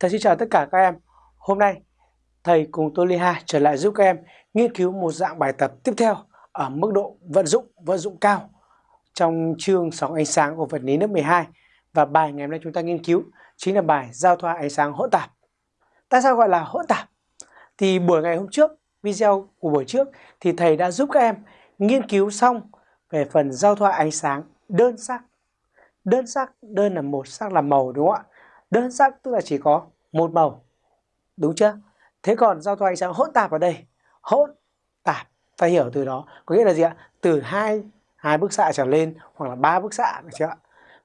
Thầy xin chào tất cả các em. Hôm nay thầy cùng tôi Liha trở lại giúp các em nghiên cứu một dạng bài tập tiếp theo ở mức độ vận dụng, vận dụng cao trong chương sóng ánh sáng của vật lý lớp 12 và bài ngày hôm nay chúng ta nghiên cứu chính là bài giao thoa ánh sáng hỗn tạp. Tại sao gọi là hỗn tạp? Thì buổi ngày hôm trước, video của buổi trước thì thầy đã giúp các em nghiên cứu xong về phần giao thoa ánh sáng đơn sắc. Đơn sắc, đơn là một, sắc là màu đúng không ạ? Đơn sắc tức là chỉ có một màu. Đúng chưa? Thế còn giao thoa ánh sáng hỗn tạp ở đây, hỗn tạp ta hiểu từ đó có nghĩa là gì ạ? Từ hai hai bức xạ trở lên hoặc là ba bức xạ được chưa ạ?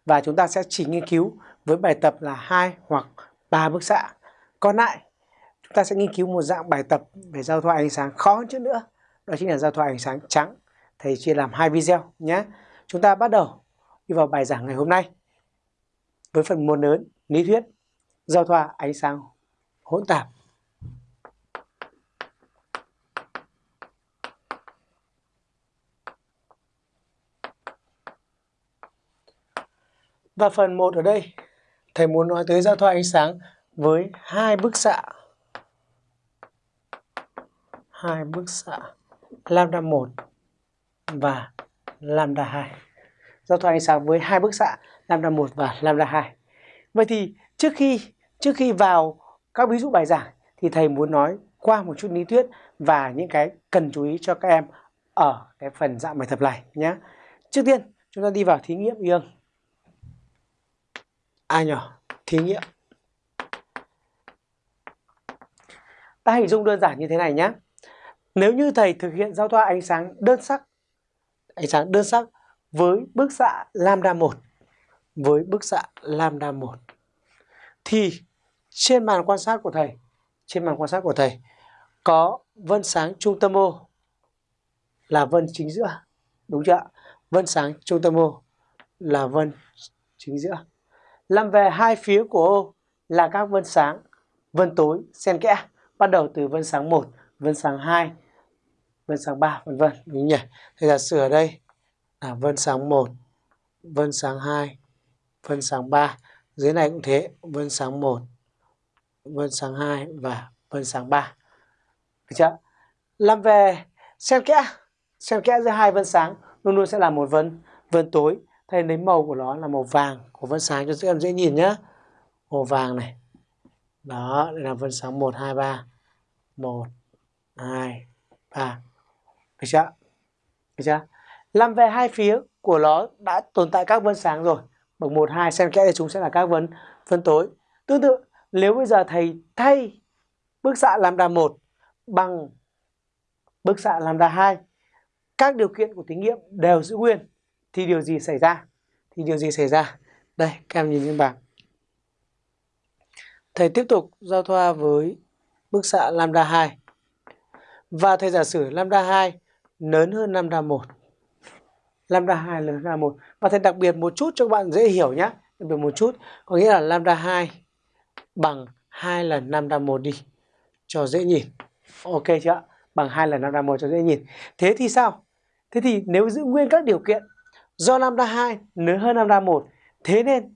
Và chúng ta sẽ chỉ nghiên cứu với bài tập là hai hoặc ba bức xạ. Còn lại chúng ta sẽ nghiên cứu một dạng bài tập về giao thoa ánh sáng khó hơn chút nữa. Đó chính là giao thoa ánh sáng trắng. Thầy chia làm hai video nhé. Chúng ta bắt đầu đi vào bài giảng ngày hôm nay với phần môn lớn lý thuyết giao thoa ánh sáng hỗn tạp Và phần 1 ở đây, thầy muốn nói tới giao thoa ánh sáng với hai bức xạ. Hai bức xạ lambda 1 và lambda 2. Giao thoa ánh sáng với hai bức xạ lambda 1 và lambda 2. Vậy thì trước khi trước khi vào các ví dụ bài giảng thì thầy muốn nói qua một chút lý thuyết và những cái cần chú ý cho các em ở cái phần dạng bài tập này nhé. Trước tiên chúng ta đi vào thí nghiệm ion. A à nhỏ, thí nghiệm. Ta hình dung đơn giản như thế này nhé. Nếu như thầy thực hiện giao thoa ánh sáng đơn sắc, ánh sáng đơn sắc với bức xạ lambda 1, với bức xạ lambda 1, thì trên màn quan sát của thầy, trên màn quan sát của thầy có vân sáng trung tâm ô là vân chính giữa, đúng chưa? Vân sáng trung tâm ô là vân chính giữa làm về hai phía của ô là các vân sáng, vân tối xen kẽ, bắt đầu từ vân sáng 1, vân sáng 2, vân sáng 3 vân vân đúng nhỉ? Thế giả sử ở đây là vân sáng 1, vân sáng 2, vân sáng 3. Dưới này cũng thế, vân sáng 1, vân sáng 2 và vân sáng 3. Được chưa? Làm về xen kẽ, xen kẽ giữa hai vân sáng luôn luôn sẽ là một vân vân tối. Thay lấy màu của nó là màu vàng của vân sáng cho các em dễ nhìn nhá. Màu vàng này. Đó đây là vân sáng 1 2 3 1 2 3 được chưa? Được chưa? Làm về hai phía của nó đã tồn tại các vân sáng rồi. Bậc 1 2 xen kẽ thì chúng sẽ là các vân vân tối. Tương tự nếu bây giờ thầy thay bức xạ lambda 1 bằng bức xạ lambda 2 các điều kiện của thí nghiệm đều giữ nguyên thì điều gì xảy ra? Thì điều gì xảy ra? Đây, các em nhìn trên bảng. Thầy tiếp tục giao thoa với bức xạ lambda 2. Và thầy giả sử lambda 2 lớn hơn lambda 1. Lambda 2 lớn hơn lambda 1. Và thầy đặc biệt một chút cho các bạn dễ hiểu nhé. Đặc biệt một chút. Có nghĩa là lambda 2 bằng 2 lần lambda 1 đi. Cho dễ nhìn. Ok chưa? ạ? Bằng 2 lần lambda 1 cho dễ nhìn. Thế thì sao? Thế thì nếu giữ nguyên các điều kiện Do lambda 2 lớn hơn lambda 1, thế nên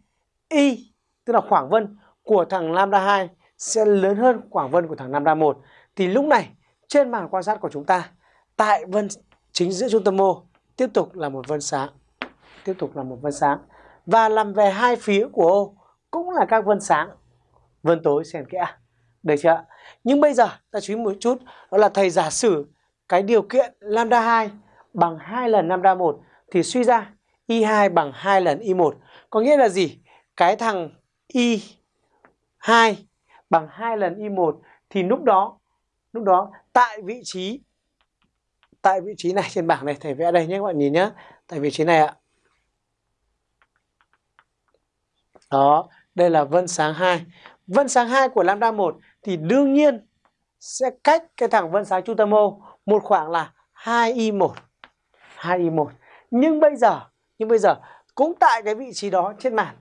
y tức là khoảng vân của thằng lambda 2 sẽ lớn hơn khoảng vân của thằng lambda 1. Thì lúc này trên màn quan sát của chúng ta tại vân chính giữa trung tâm mô tiếp tục là một vân sáng. Tiếp tục là một vân sáng. Và làm về hai phía của ô cũng là các vân sáng. Vân tối xen kẽ. Được chưa? Nhưng bây giờ ta chú ý một chút đó là thầy giả sử cái điều kiện lambda 2 bằng 2 lần lambda 1 thì suy ra Y2 bằng 2 lần Y1. Có nghĩa là gì? Cái thằng Y2 bằng 2 lần Y1 thì lúc đó lúc đó tại vị trí tại vị trí này trên bảng này thầy vẽ đây nhé các bạn nhìn nhé. Tại vị trí này ạ. Đó, đây là vân sáng 2. Vân sáng 2 của lambda 1 thì đương nhiên sẽ cách cái thẳng vân sáng trung tâm O một khoảng là 2i1. 2i1. Nhưng bây giờ, nhưng bây giờ cũng tại cái vị trí đó trên màn,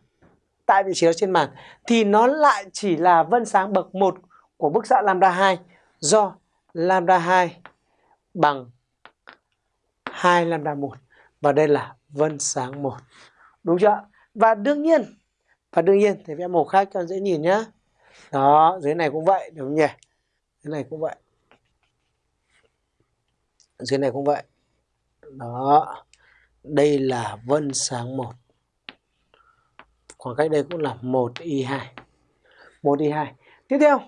tại vị trí đó trên màn thì nó lại chỉ là vân sáng bậc 1 của bức xạ lambda 2 do lambda 2 bằng 2 lambda 1 và đây là vân sáng 1 đúng chưa và đương nhiên, và đương nhiên thì vẽ màu khác cho dễ nhìn nhá đó, dưới này cũng vậy, đúng không nhỉ? Dưới này cũng vậy. Dưới này cũng vậy. Đó, đây là vân sáng 1 khoảng cách đây cũng là 1 y 2 1 y 2 tiếp theo,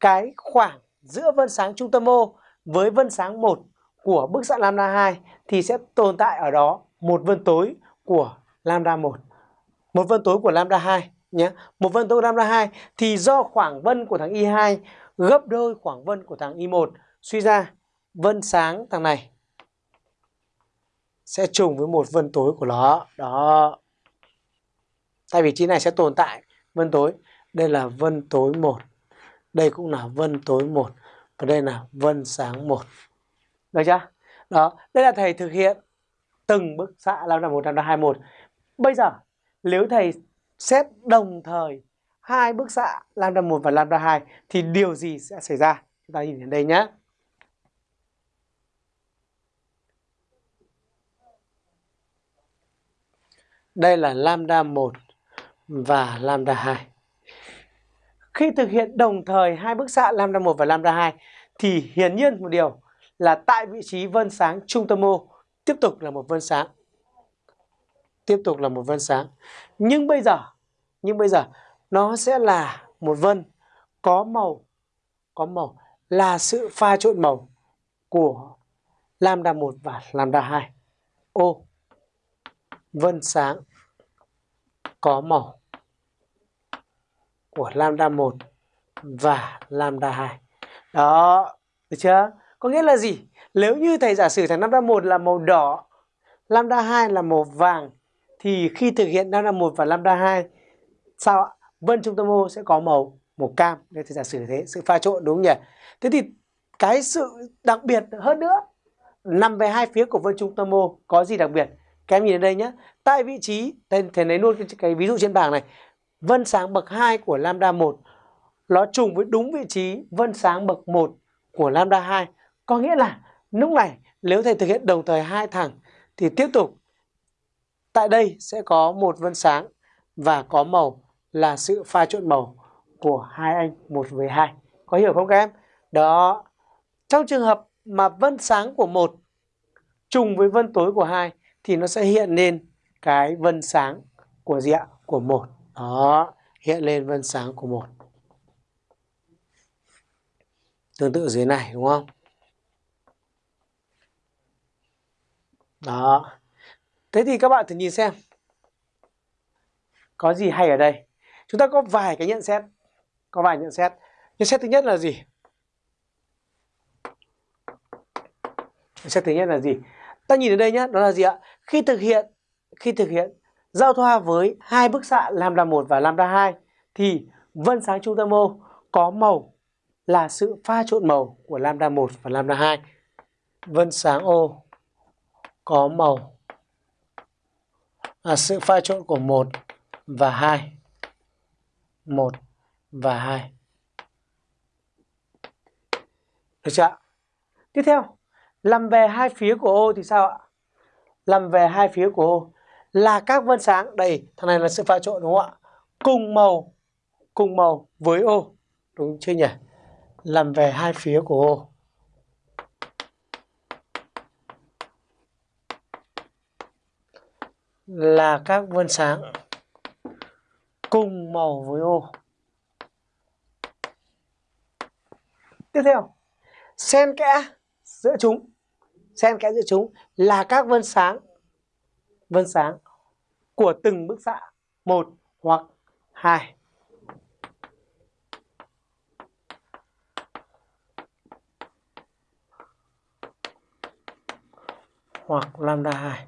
cái khoảng giữa vân sáng trung tâm O với vân sáng 1 của bức xạ lambda 2 thì sẽ tồn tại ở đó một vân tối của lambda 1 một vân tối của lambda 2 nhé. Một vân tối lambda 2 thì do khoảng vân của thằng Y2 gấp đôi khoảng vân của thằng Y1 suy ra, vân sáng thằng này sẽ trùng với một vân tối của nó. Đó. Tại vị trí này sẽ tồn tại vân tối. Đây là vân tối 1 đây cũng là vân tối 1 và đây là vân sáng 1 được chưa? Đó. Đây là thầy thực hiện từng bức xạ lambda 1 lambda 21 bây giờ, nếu thầy xét đồng thời, hai bức xạ lambda 1 và lambda 2 thì điều gì sẽ xảy ra chúng ta nhìn đến đây nhé Đây là lambda 1 và lambda 2. Khi thực hiện đồng thời hai bức xạ lambda 1 và lambda 2 thì hiển nhiên một điều là tại vị trí vân sáng trung tâm O tiếp tục là một vân sáng. Tiếp tục là một vân sáng. Nhưng bây giờ, nhưng bây giờ nó sẽ là một vân có màu có màu là sự pha trộn màu của lambda 1 và lambda 2. Ô vân sáng có màu của lambda 1 và lambda 2. Đó, được chưa? Có nghĩa là gì? Nếu như thầy giả sử thằng lambda 1 là màu đỏ, lambda 2 là màu vàng thì khi thực hiện lambda 1 và lambda 2 sao ạ? Vân trung tâm ô sẽ có màu màu cam. Đây thì giả sử thế, sự pha trộn đúng không nhỉ? Thế thì cái sự đặc biệt hơn nữa nằm về hai phía của vân trung tâm ô có gì đặc biệt? Các em nhìn đây nhé. Tại vị trí, thầy, thầy lấy luôn cái, cái ví dụ trên bảng này. Vân sáng bậc 2 của lambda 1 nó trùng với đúng vị trí vân sáng bậc 1 của lambda 2. Có nghĩa là lúc này nếu thầy thực hiện đồng thời hai thằng thì tiếp tục tại đây sẽ có một vân sáng và có màu là sự pha trộn màu của hai anh một với hai. Có hiểu không các em? Đó. Trong trường hợp mà vân sáng của một trùng với vân tối của hai thì nó sẽ hiện lên cái vân sáng của gì ạ? Của một. Đó, hiện lên vân sáng của một. Tương tự dưới này đúng không? Đó. Thế thì các bạn thử nhìn xem. Có gì hay ở đây? Chúng ta có vài cái nhận xét. Có vài nhận xét. Nhận xét thứ nhất là gì? Nhận xét thứ nhất là gì? Ta nhìn ở đây nhé, đó là gì ạ? Khi thực hiện khi thực hiện giao thoa với hai bức xạ lambda 1 và lambda 2 thì vân sáng trung tâm ô có màu là sự pha trộn màu của lambda 1 và lambda 2. Vân sáng ô có màu à, sự pha trộn của 1 và 2. 1 và 2. Được chưa ạ Tiếp theo, làm về hai phía của ô thì sao ạ? Làm về hai phía của ô là các vân sáng đây thằng này là sự pha trộn đúng không ạ cùng màu cùng màu với ô đúng chưa nhỉ làm về hai phía của ô là các vân sáng cùng màu với ô. Tiếp theo, xen kẽ giữa chúng. Xen kẽ giữa chúng là các vân sáng vân sáng của từng bức xạ, một hoặc hai. Hoặc lambda 2.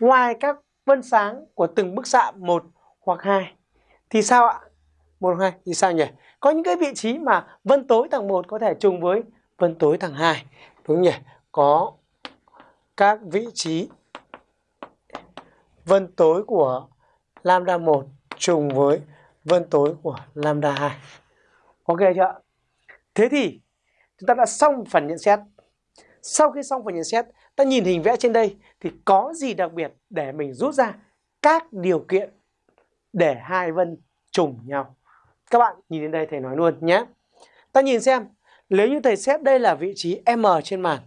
Ngoài các vân sáng của từng bức xạ một hoặc hai, thì sao ạ? một hoặc hai, thì sao nhỉ? Có những cái vị trí mà vân tối tầng 1 có thể trùng với vân tối tầng 2. Đúng nhỉ? Có các vị trí vân tối của lambda 1 trùng với vân tối của lambda 2. Ok chưa? Thế thì chúng ta đã xong phần nhận xét. Sau khi xong phần nhận xét, ta nhìn hình vẽ trên đây thì có gì đặc biệt để mình rút ra các điều kiện để hai vân trùng nhau. Các bạn nhìn đến đây thầy nói luôn nhé. Ta nhìn xem, nếu như thầy xét đây là vị trí M trên màn,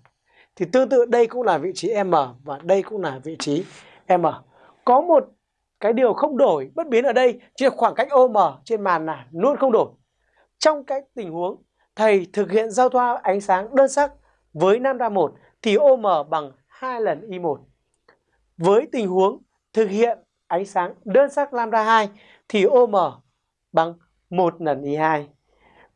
thì tương tự đây cũng là vị trí M và đây cũng là vị trí M. Có một cái điều không đổi, bất biến ở đây, chỉ là khoảng cách OM trên màn là luôn không đổi. Trong cái tình huống thầy thực hiện giao thoa ánh sáng đơn sắc với lambda 1 thì OM bằng 2 lần I1. Với tình huống thực hiện ánh sáng đơn sắc lambda 2 thì OM bằng 1 lần I2.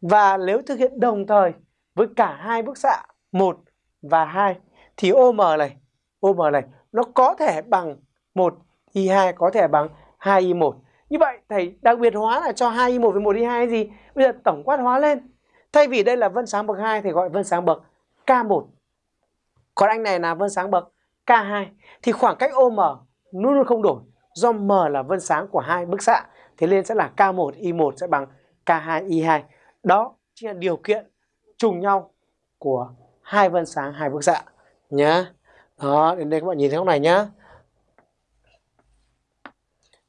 Và nếu thực hiện đồng thời với cả hai bức xạ 1 và 2 thì OM này, OM này nó có thể bằng 1 I2 có thể bằng 2 I1. Như vậy thầy đặc biệt hóa là cho 2 I1 với 1 I2 gì? Bây giờ tổng quát hóa lên. Thay vì đây là vân sáng bậc 2 thì gọi vân sáng bậc K1. Còn anh này là vân sáng bậc K2 thì khoảng cách OM luôn luôn không đổi do M là vân sáng của hai bức xạ thế nên sẽ là K1 I1 sẽ bằng K2 I2. Đó chính là điều kiện trùng nhau của hai vân sáng hai bức xạ nhá. Đó, đến đây các bạn nhìn thấy góc này nhá.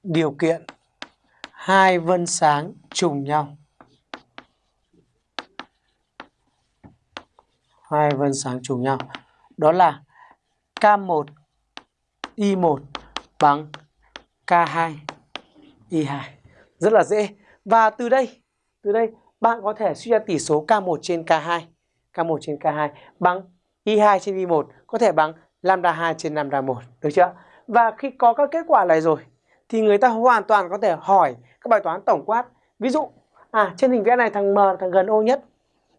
Điều kiện hai vân sáng trùng nhau. Hai vân sáng trùng nhau. Đó là K1 Y1 bằng K2 Y2. Rất là dễ. Và từ đây, từ đây bạn có thể suy ra tỷ số K1 trên K2, K1 trên K2 bằng Y2 trên Y1 có thể bằng lambda 2 trên lambda 1, được chưa? Và khi có các kết quả này rồi thì người ta hoàn toàn có thể hỏi các bài toán tổng quát. Ví dụ, à trên hình vẽ này thằng M thằng gần ô nhất.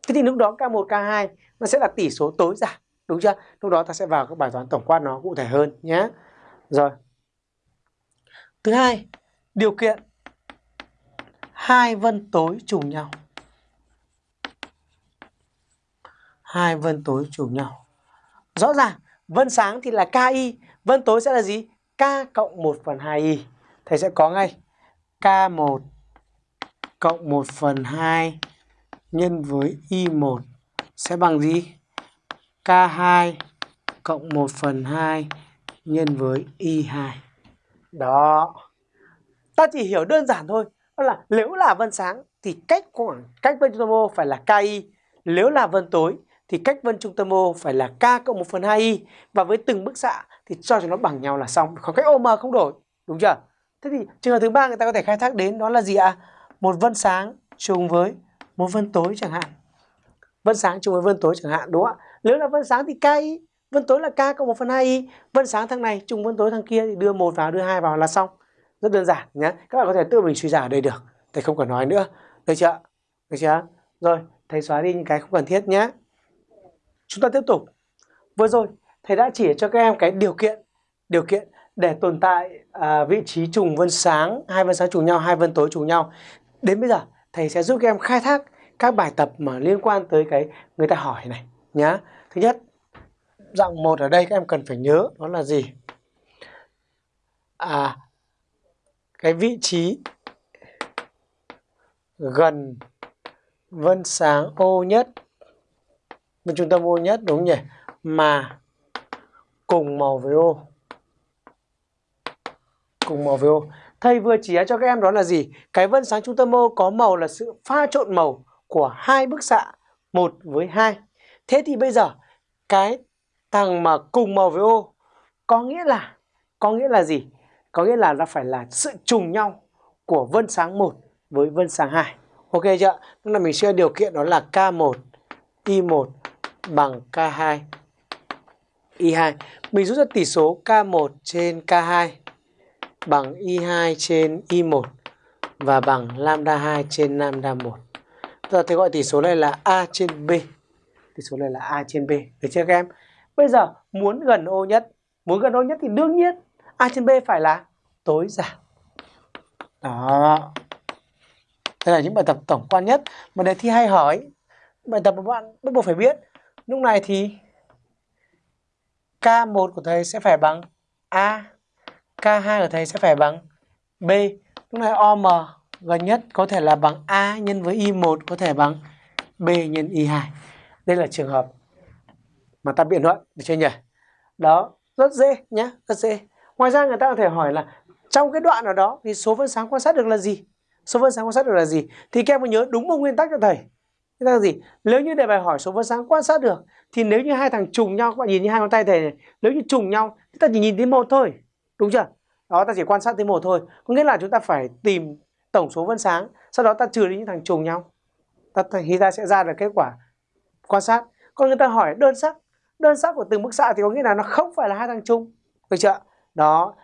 Thế thì lúc đó K1 K2 nó sẽ là tỷ số tối giản, đúng chưa? Lúc đó ta sẽ vào các bài toán tổng quát nó cụ thể hơn nhé. Rồi. Thứ hai, điều kiện hai vân tối trùng nhau. Hai vân tối trùng nhau. Rõ ràng, vân sáng thì là KI, vân tối sẽ là gì? K cộng 1 phần 2i. Thầy sẽ có ngay K1 cộng 1 phần 2 nhân với y1 sẽ bằng gì? K2 cộng 1 phần 2 nhân với Y2. Đó. Ta chỉ hiểu đơn giản thôi. Đó là nếu là vân sáng thì cách khoảng cách vân trung tâm O phải là KI. Nếu là vân tối thì cách vân trung tâm O phải là K cộng 1 phần 2i. Và với từng bức xạ thì cho cho nó bằng nhau là xong. Khoảng cách OM không đổi. Đúng chưa? Thế thì trường hợp thứ ba người ta có thể khai thác đến đó là gì ạ? À? Một vân sáng trùng với một vân tối chẳng hạn. Vân sáng chung với vân tối chẳng hạn đúng không ạ? Nếu là vân sáng thì KI, vân tối là K cộng một phần hai i, Vân sáng thằng này chung vân tối thằng kia thì đưa một vào đưa hai vào là xong. Rất đơn giản nhé các bạn có thể tự mình suy giả ở đây được. Thầy không cần nói nữa. Được chưa? Được chưa? Rồi thầy xóa đi những cái không cần thiết nhé chúng ta tiếp tục. Vừa rồi thầy đã chỉ cho các em cái điều kiện điều kiện để tồn tại à, vị trí trùng vân sáng. Hai vân sáng trùng nhau hai vân tối trùng nhau. Đến bây giờ thầy sẽ giúp các em khai thác các bài tập mà liên quan tới cái người ta hỏi này, nhá. Thứ nhất dạng một ở đây các em cần phải nhớ đó là gì? À cái vị trí gần vân sáng ô nhất bên trung tâm ô nhất, đúng nhỉ? Mà cùng màu với ô, cùng màu với ô thầy vừa chỉ cho các em đó là gì cái vân sáng trung tâm ô có màu là sự pha trộn màu của hai bức xạ, một với hai thế thì bây giờ, cái thằng mà cùng màu với ô có nghĩa là, có nghĩa là gì có nghĩa là nó phải là sự trùng nhau của vân sáng 1 với vân sáng 2. Ok chưa? Tức là mình sẽ điều kiện đó là K1 I1 bằng K2 I2. Mình rút ra tỷ số K1 trên K2 bằng y2 trên y1 và bằng lambda 2 trên lambda 1. Giờ thì gọi tỷ số này là A trên B. Tỷ số này là A trên B. Được chưa các em? Bây giờ muốn gần ô nhất, muốn gần ô nhất thì đương nhiên A trên B phải là tối giản. Đó. Đây là những bài tập tổng quan nhất mà đề thi hay hỏi. Bài tập mà bạn bắt buộc phải biết. Lúc này thì K1 của thầy sẽ phải bằng A. K2 của thầy sẽ phải bằng B. Lúc này OM gần nhất có thể là bằng A nhân với Y1 có thể bằng B nhân Y2. Đây là trường hợp mà ta biện luận được chưa nhỉ? Đó, rất dễ nhé, rất dễ. Ngoài ra người ta có thể hỏi là trong cái đoạn nào đó thì số vân sáng quan sát được là gì? số vân sáng quan sát được là gì thì các em nhớ đúng một nguyên tắc cho thầy Thế là gì? Nếu như đề bài hỏi số vân sáng quan sát được thì nếu như hai thằng trùng nhau các bạn nhìn như hai ngón tay thầy này, nếu như trùng nhau thì ta chỉ nhìn thấy một thôi, đúng chưa? Đó ta chỉ quan sát tới một thôi. Có nghĩa là chúng ta phải tìm tổng số vân sáng, sau đó ta trừ đi những thằng trùng nhau. Ta thì ta sẽ ra được kết quả quan sát. Còn người ta hỏi đơn sắc, đơn sắc của từng bức xạ thì có nghĩa là nó không phải là hai thằng trùng, được chưa? Đó.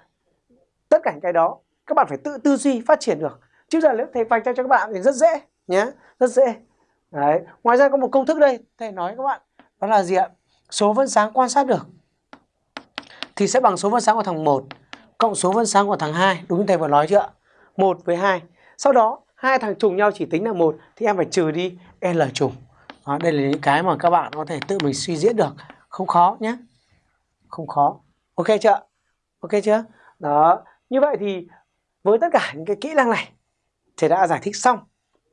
Tất cả những cái đó các bạn phải tự tư duy phát triển được. Chứ giờ nếu thầy vạch ra cho các bạn thì rất dễ nhé, rất dễ. Đấy. Ngoài ra có một công thức đây thầy nói các bạn đó là gì ạ? Số vân sáng quan sát được thì sẽ bằng số vân sáng của thằng 1 cộng số phân sáng của thằng 2, đúng như thầy vừa nói chưa? 1 với 2. Sau đó hai thằng trùng nhau chỉ tính là một thì em phải trừ đi L trùng. Đó, đây là những cái mà các bạn có thể tự mình suy diễn được, không khó nhé. Không khó. Ok chưa? Ok chưa? Đó. Như vậy thì với tất cả những cái kỹ năng này thầy đã giải thích xong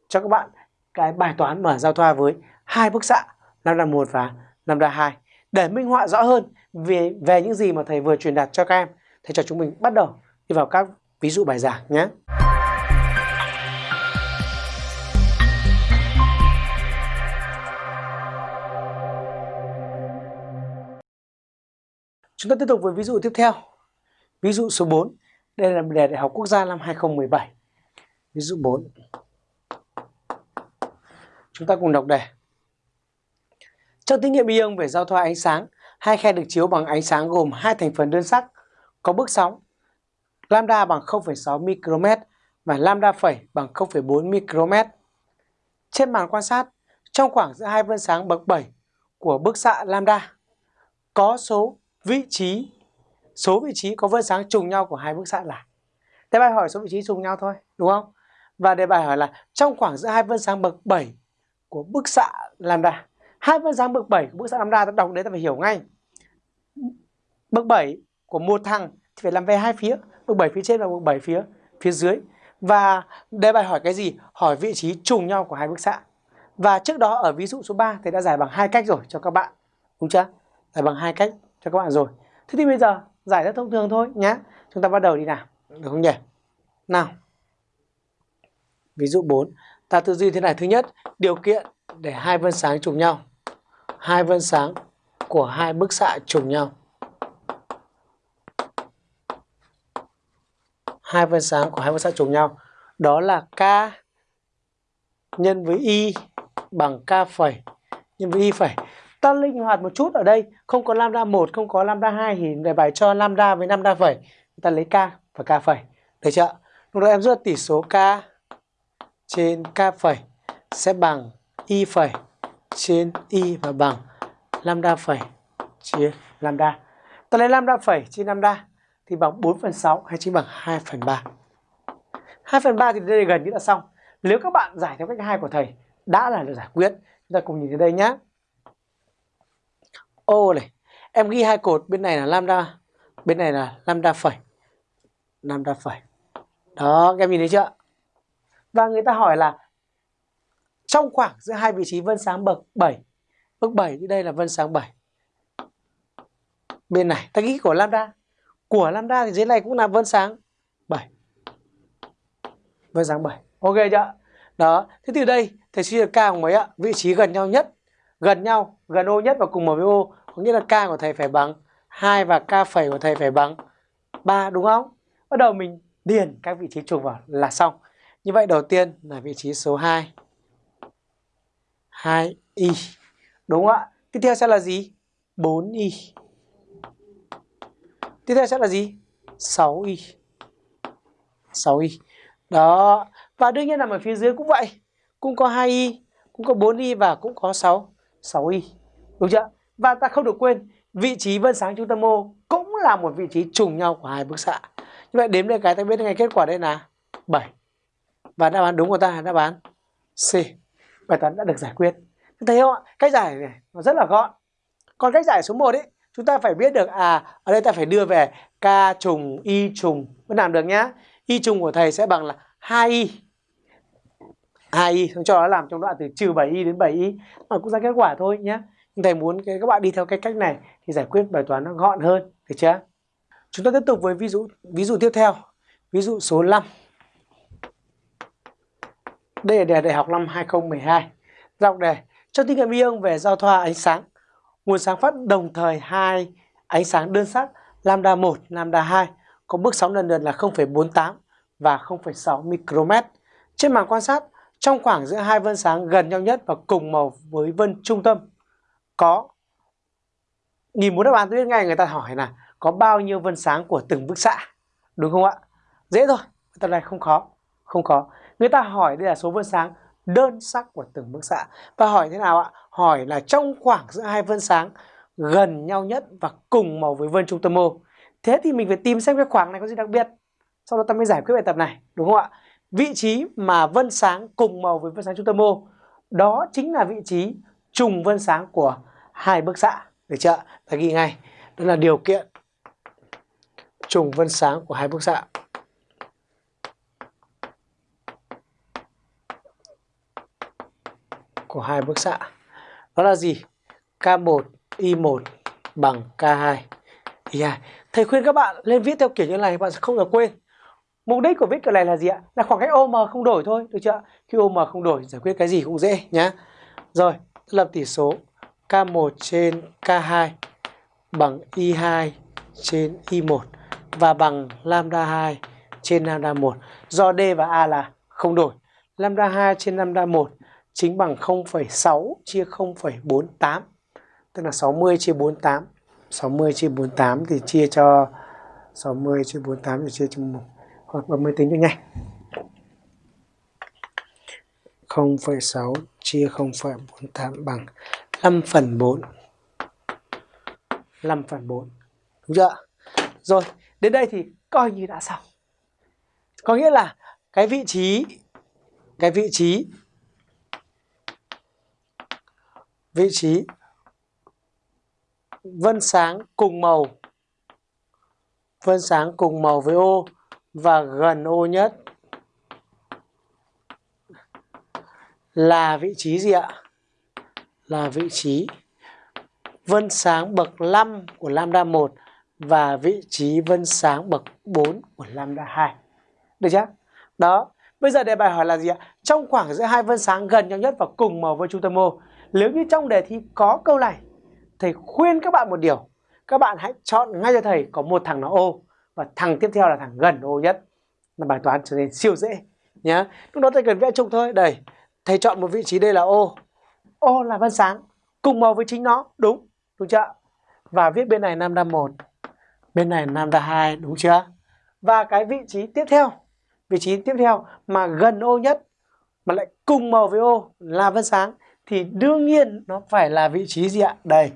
cho các bạn cái bài toán mở giao thoa với hai bức xạ lambda 1 và lambda 2 để minh họa rõ hơn về về những gì mà thầy vừa truyền đạt cho các em thầy cho chúng mình bắt đầu đi vào các ví dụ bài giảng nhé. Chúng ta tiếp tục với ví dụ tiếp theo. Ví dụ số 4. Đây là đề Đại học Quốc gia năm 2017. Ví dụ 4. Chúng ta cùng đọc đề. Trong thí nghiệm ion về giao thoa ánh sáng, hai khe được chiếu bằng ánh sáng gồm hai thành phần đơn sắc có bước sóng lambda bằng 0,6 micromet và lambda phẩy bằng 0,4 micromet. Trên màn quan sát, trong khoảng giữa hai vân sáng bậc 7 của bức xạ lambda có số vị trí số vị trí có vân sáng trùng nhau của hai bức xạ là. Đề bài hỏi số vị trí trùng nhau thôi, đúng không? Và đề bài hỏi là trong khoảng giữa hai vân sáng bậc 7 của bức xạ lambda. Hai vân sáng bậc 7 của bức xạ lambda ta đọc đấy ta phải hiểu ngay. Bậc 7 của một thằng thì phải làm về hai phía, bậc 7 phía trên và bậc 7 phía phía dưới. Và đề bài hỏi cái gì? Hỏi vị trí trùng nhau của hai bức xạ. Và trước đó ở ví dụ số 3 thì đã giải bằng hai cách rồi cho các bạn. Đúng chưa? Giải bằng hai cách cho các bạn rồi. Thế thì bây giờ giải rất thông thường thôi nhé. Chúng ta bắt đầu đi nào. Được không nhỉ? Nào. Ví dụ 4. Ta tư duy thế này. Thứ nhất, điều kiện để hai vân sáng trùng nhau. Hai vân sáng của hai bức xạ trùng nhau. Hai vân sáng của hai phân sáng trùng nhau. Đó là K nhân với Y bằng K phẩy nhân với Y phẩy. Ta linh hoạt một chút ở đây, không có lambda 1, không có lambda 2 thì đề bài cho lambda với lambda phẩy. Ta lấy K và K phẩy. Được chưa? Lúc đó em rút tỷ số K trên K phẩy sẽ bằng Y phẩy trên Y và bằng lambda phẩy chia lambda. Ta lấy lambda phẩy chia lambda thì bằng 4 phần 6 hay chính bằng 2 phần 3. 2 phần 3 thì đây gần như là xong. Nếu các bạn giải theo cách hai của thầy đã là được giải quyết. Chúng ta cùng nhìn thấy đây nhá Ô này, em ghi hai cột bên này là lambda, bên này là lambda phẩy. Lambda phẩy. Đó, các em nhìn thấy chưa? Và người ta hỏi là trong khoảng giữa hai vị trí vân sáng bậc 7. Bậc 7 thì đây là vân sáng 7. Bên này, ta ghi của lambda. Của lambda thì dưới này cũng là vân sáng 7. Vân sáng 7. Ok chưa? Đó, thế từ đây thầy suy được k của mấy ạ? Vị trí gần nhau nhất, gần nhau, gần ô nhất và cùng mở với ô, có nghĩa là k của thầy phải bằng 2 và k phẩy của thầy phải bằng 3 đúng không? Bắt đầu mình điền các vị trí trùng vào là xong. Như vậy đầu tiên là vị trí số 2. 2y. Đúng không ạ? Tiếp theo sẽ là gì? 4y. Tiếp theo sẽ là gì? 6y. 6y. Đó. Và đương nhiên là ở phía dưới cũng vậy. Cũng có 2y, cũng có 4y và cũng có 6 6y. Đúng chưa? Và ta không được quên, vị trí vân sáng trung tâm ô cũng là một vị trí trùng nhau của hai bức xạ. Như vậy đếm đây cái ta biết ngay kết quả đây là 7. Và đáp án đúng của ta là đáp án C bài toán đã được giải quyết thấy không ạ cách giải này nó rất là gọn còn cách giải số 1 ấy chúng ta phải biết được à ở đây ta phải đưa về k trùng, y trùng. Mới làm được nhá. Y trùng của thầy sẽ bằng là 2y 2y xong cho nó làm trong đoạn từ trừ 7y đến 7y mà cũng ra kết quả thôi nhá. Nhưng thầy muốn các bạn đi theo cái cách này thì giải quyết bài toán nó gọn hơn, được chưa? Chúng ta tiếp tục với ví dụ ví dụ tiếp theo. Ví dụ số 5 Đây là đề đại học năm 2012. Dọc đề. Cho thí nghiệm ion về giao thoa ánh sáng. Nguồn sáng phát đồng thời hai ánh sáng đơn sắc lambda 1, lambda 2 có bước sóng lần lượt là 0,48 và 0,6 micromet. Trên màn quan sát, trong khoảng giữa hai vân sáng gần nhau nhất và cùng màu với vân trung tâm có nhìn muốn đáp án. Tôi biết ngay người ta hỏi là có bao nhiêu vân sáng của từng bức xạ đúng không ạ? Dễ thôi tập này không khó không khó. Người ta hỏi đây là số vân sáng đơn sắc của từng bức xạ. Và hỏi thế nào ạ? Hỏi là trong khoảng giữa hai vân sáng, gần nhau nhất và cùng màu với vân trung tâm ô. Thế thì mình phải tìm xem cái khoảng này có gì đặc biệt. Sau đó ta mới giải quyết bài tập này, đúng không ạ? Vị trí mà vân sáng cùng màu với vân sáng trung tâm ô. Đó chính là vị trí trùng vân sáng của hai bức xạ. Được chưa ta ghi ngay. Đó là điều kiện trùng vân sáng của hai bức xạ. Của hai bức xạ. Đó là gì? K1 Y1 bằng K2 Y2 thầy khuyên các bạn lên viết theo kiểu như này, bạn sẽ không được quên. Mục đích của viết kiểu này là gì ạ? Là khoảng cách OM không đổi thôi, được chưa khi OM không đổi, giải quyết cái gì cũng dễ nhá. Rồi lập tỷ số K1 trên K2 bằng Y2 trên Y1 và bằng lambda 2 trên lambda 1 do D và A là không đổi. Lambda 2 trên lambda 1 chính bằng 0,6 chia 0,48 tức là 60 chia 48 60 chia 48 thì chia cho 60 chia 48 thì chia cho 1 hoặc bấm máy tính cho nhanh. 0,6 chia 0,48 bằng 5 phần 4 5 phần 4 Đúng chưa? Rồi, đến đây thì coi như đã xong. Có nghĩa là cái vị trí Cái vị trí Vị trí Vân sáng cùng màu Vân sáng cùng màu với ô Và gần ô nhất Là vị trí gì ạ? là vị trí vân sáng bậc 5 của lambda 1 và vị trí vân sáng bậc 4 của lambda 2. Được chưa? Đó. Bây giờ đề bài hỏi là gì ạ? Trong khoảng giữa hai vân sáng gần nhau nhất và cùng màu với trung tâm ô. Nếu như trong đề thi có câu này, thầy khuyên các bạn một điều. Các bạn hãy chọn ngay cho thầy có một thằng nó ô và thằng tiếp theo là thằng gần ô nhất. Là bài toán trở nên siêu dễ nhá. Lúc đó thầy cần vẽ trục thôi. Đây, thầy chọn một vị trí đây là ô ô là vân sáng cùng màu với chính nó đúng đúng chưa và viết bên này lambda 1 bên này lambda 2 đúng chưa và cái vị trí tiếp theo vị trí tiếp theo mà gần ô nhất mà lại cùng màu với ô là vân sáng thì đương nhiên nó phải là vị trí gì ạ? Đây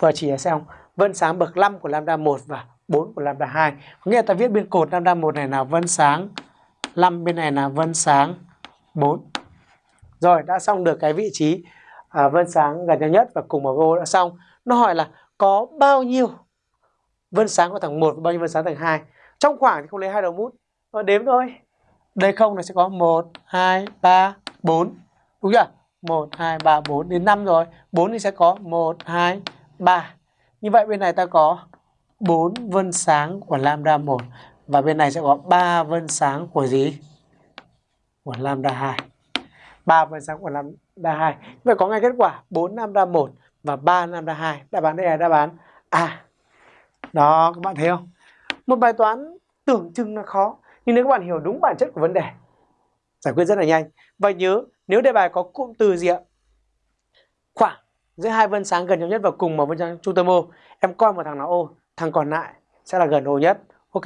vừa chỉ xong vân sáng bậc 5 của lambda 1 và 4 của lambda 2 có nghĩa là ta viết bên cột lambda 1 này là vân sáng 5 bên này là vân sáng 4 rồi đã xong được cái vị trí à, vân sáng gần nhau nhất và cùng ở ô đã xong. Nó hỏi là có bao nhiêu vân sáng của thằng 1 và bao nhiêu vân sáng thằng 2 trong khoảng thì không lấy hai đầu mút nó đếm thôi. Đây không là sẽ có 1 2 3 4 đúng chưa? 1 2 3 4 đến 5 rồi 4 thì sẽ có 1 2 3 như vậy bên này ta có 4 vân sáng của lambda 1 và bên này sẽ có 3 vân sáng của gì? Của lambda 2. 3 vân sáng của lambda đa 2. Vậy có ngay kết quả 4 lambda 1 và 3 lambda 2. Đáp án đây là đáp án A. Đó, các bạn thấy không? Một bài toán tưởng chừng là khó, nhưng nếu các bạn hiểu đúng bản chất của vấn đề, giải quyết rất là nhanh. Và nhớ, nếu đề bài có cụm từ gì ạ? Khoảng giữa hai vân sáng gần nhau nhất và cùng một vân sáng trung tâm ô, em coi một thằng nào ô, thằng còn lại sẽ là gần ô nhất. Ok?